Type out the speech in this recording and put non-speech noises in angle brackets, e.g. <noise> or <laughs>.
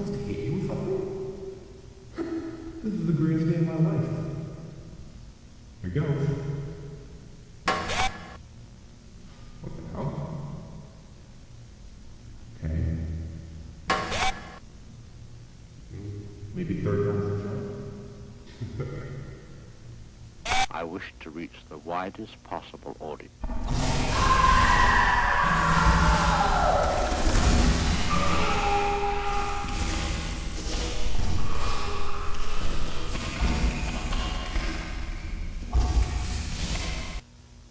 supposed to hit you this is the greatest day of my life. Here goes. What the hell? Okay. Maybe third time's a charm. <laughs> I wish to reach the widest possible audience.